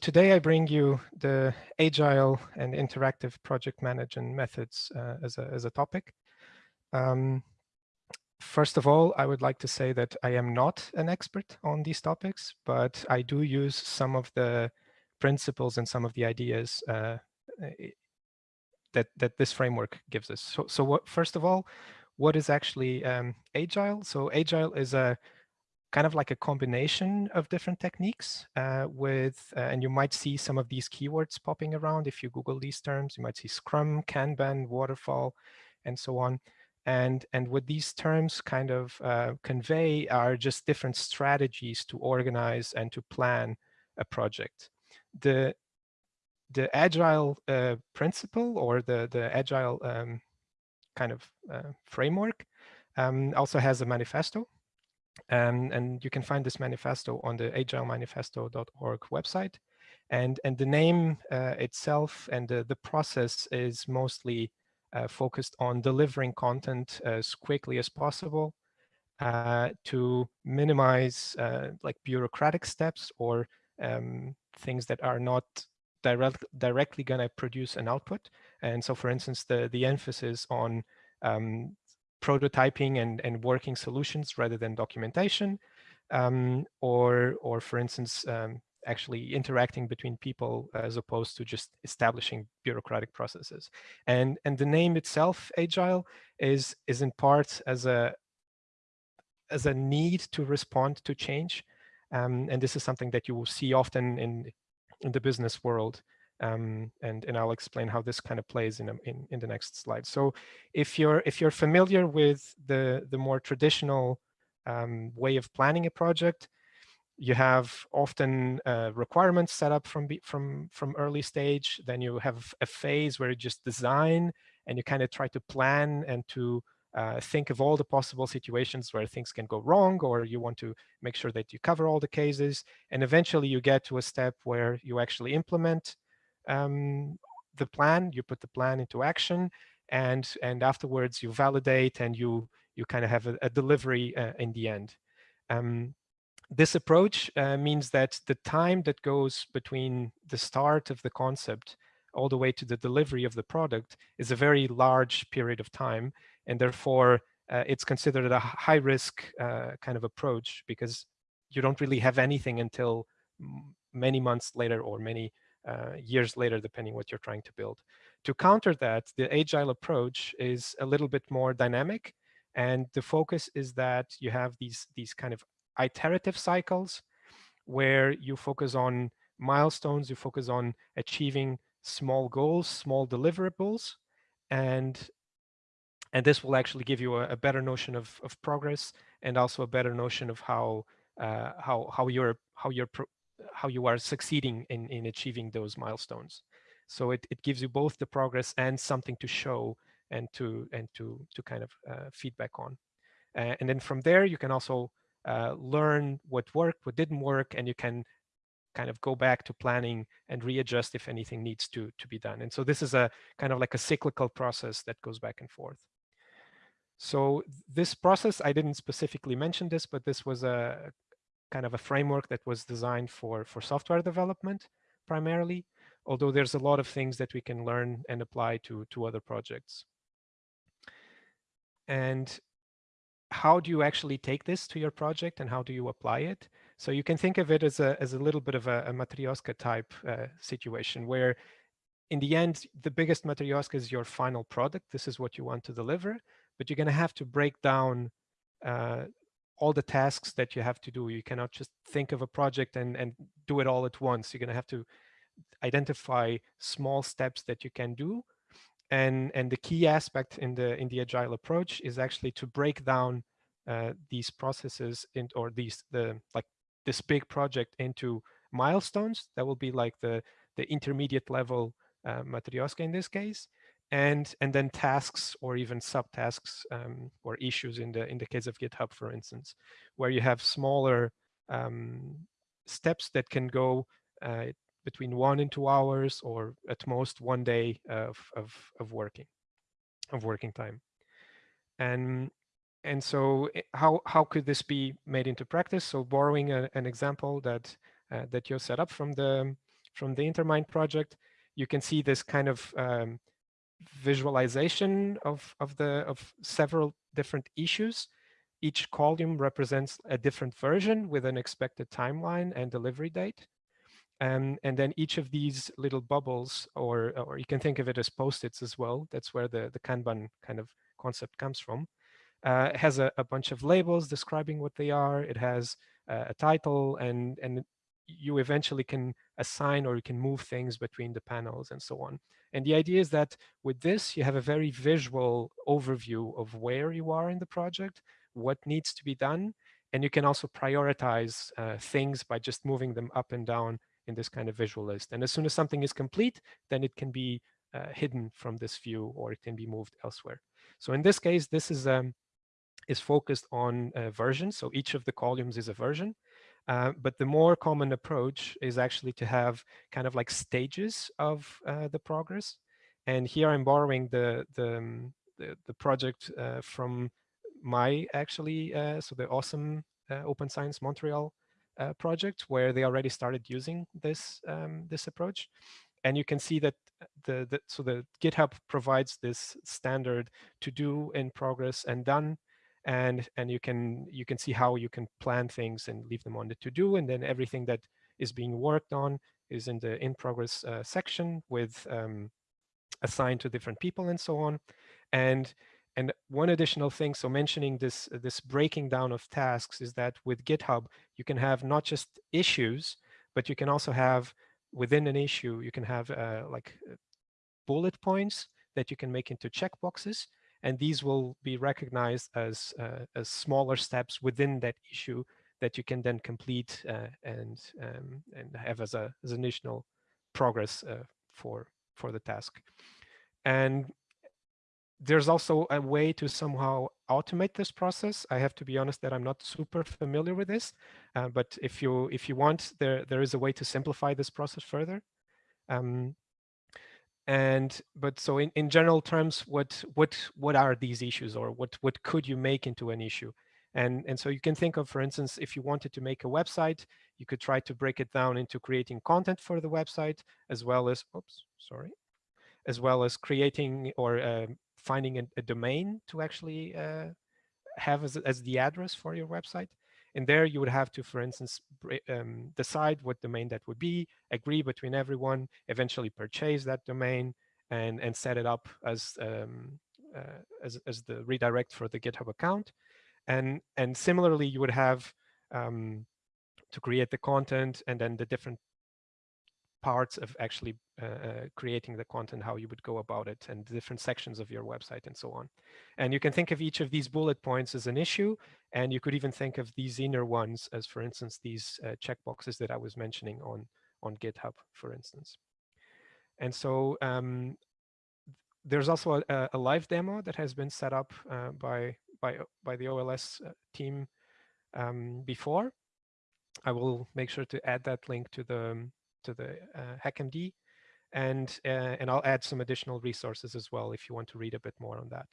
today I bring you the agile and interactive project management methods uh, as, a, as a topic. Um, first of all, I would like to say that I am not an expert on these topics, but I do use some of the principles and some of the ideas uh, that, that this framework gives us. So, so what, first of all, what is actually um, agile? So agile is a kind of like a combination of different techniques uh, with, uh, and you might see some of these keywords popping around. If you Google these terms, you might see Scrum, Kanban, Waterfall, and so on. And, and what these terms kind of uh, convey are just different strategies to organize and to plan a project. The, the agile uh, principle or the, the agile um, kind of uh, framework um, also has a manifesto um, and you can find this manifesto on the agilemanifesto.org website. And, and the name uh, itself and the, the process is mostly uh, focused on delivering content as quickly as possible uh, to minimize uh, like bureaucratic steps or um, things that are not direct, directly going to produce an output. And so, for instance, the, the emphasis on um, prototyping and, and working solutions rather than documentation, um, or, or for instance, um, actually interacting between people as opposed to just establishing bureaucratic processes. And, and the name itself, Agile, is, is in part as a, as a need to respond to change. Um, and this is something that you will see often in, in the business world um, and and I'll explain how this kind of plays in, in in the next slide. So if you're if you're familiar with the the more traditional um, way of planning a project, you have often uh, requirements set up from from from early stage. Then you have a phase where you just design and you kind of try to plan and to uh, think of all the possible situations where things can go wrong, or you want to make sure that you cover all the cases. And eventually you get to a step where you actually implement um, the plan, you put the plan into action, and and afterwards you validate and you you kind of have a, a delivery uh, in the end. Um, this approach uh, means that the time that goes between the start of the concept all the way to the delivery of the product is a very large period of time, and therefore uh, it's considered a high risk uh, kind of approach because you don't really have anything until many months later or many uh, years later, depending what you're trying to build. To counter that, the agile approach is a little bit more dynamic. And the focus is that you have these, these kind of iterative cycles where you focus on milestones, you focus on achieving small goals, small deliverables, and and this will actually give you a, a better notion of, of progress and also a better notion of how uh, how how you're how you're how you are succeeding in, in achieving those milestones. So it, it gives you both the progress and something to show and to and to to kind of uh, feedback on. Uh, and then from there, you can also uh, learn what worked, what didn't work, and you can kind of go back to planning and readjust if anything needs to to be done. And so this is a kind of like a cyclical process that goes back and forth. So this process, I didn't specifically mention this, but this was a kind of a framework that was designed for, for software development primarily, although there's a lot of things that we can learn and apply to, to other projects. And how do you actually take this to your project and how do you apply it? So you can think of it as a, as a little bit of a, a Matryoshka type uh, situation where in the end, the biggest Matryoshka is your final product. This is what you want to deliver, but you're going to have to break down uh, all the tasks that you have to do. You cannot just think of a project and, and do it all at once. You're going to have to identify small steps that you can do. And, and the key aspect in the in the agile approach is actually to break down uh, these processes in, or these the like this big project into milestones that will be like the the intermediate level uh, in this case and and then tasks or even subtasks um, or issues in the in the case of GitHub, for instance, where you have smaller um, steps that can go uh, between one and two hours, or at most one day of of of working of working time. And and so eh, how how could this be made into practice? So borrowing a, an example that uh, that you set up from the from the Intermind project, you can see this kind of um, visualization of, of, the, of several different issues. Each column represents a different version with an expected timeline and delivery date. Um, and then each of these little bubbles, or, or you can think of it as post-its as well, that's where the, the Kanban kind of concept comes from, uh, has a, a, bunch of labels describing what they are. It has uh, a title and, and you eventually can assign or you can move things between the panels and so on. And the idea is that with this, you have a very visual overview of where you are in the project, what needs to be done, and you can also prioritize uh, things by just moving them up and down in this kind of visual list. And as soon as something is complete, then it can be uh, hidden from this view or it can be moved elsewhere. So in this case, this is um, is focused on uh, versions. So each of the columns is a version. Uh, but the more common approach is actually to have kind of like stages of uh, the progress. And here I'm borrowing the, the, um, the, project uh, from my actually, uh, so the awesome uh, Open Science Montreal project where they already started using this, um, this approach. And you can see that the, the, so the GitHub provides this standard to do in progress and done and and you can you can see how you can plan things and leave them on the to do and then everything that is being worked on is in the in progress uh, section with um, assigned to different people and so on. And and one additional thing so mentioning this this breaking down of tasks is that with github you can have not just issues but you can also have within an issue you can have uh, like bullet points that you can make into checkboxes and these will be recognized as, uh, as smaller steps within that issue that you can then complete uh, and, um, and have as, a, as initial progress uh, for, for the task. And there's also a way to somehow automate this process. I have to be honest that I'm not super familiar with this, uh, but if you if you want, there there is a way to simplify this process further. Um, and but so in, in general terms, what what what are these issues or what what could you make into an issue? And, and so you can think of, for instance, if you wanted to make a website, you could try to break it down into creating content for the website, as well as, oops, sorry, as well as creating or uh, finding a, a, domain to actually uh, have as, as the address for your website. And there you would have to, for instance, um, decide what domain that would be, agree between everyone, eventually purchase that domain and, and set it up as, um, uh, as, as the redirect for the GitHub account. And, and similarly, you would have um, to create the content and then the different parts of actually uh, uh, creating the content, how you would go about it, and different sections of your website and so on. And you can think of each of these bullet points as an issue, and you could even think of these inner ones as, for instance, these uh, checkboxes that I was mentioning on, on GitHub, for instance. And so um, there's also a, a, live demo that has been set up uh, by, by, by the OLS uh, team um, before. I will make sure to add that link to the to the uh, HackMD, and uh, and I'll add some additional resources as well if you want to read a bit more on that.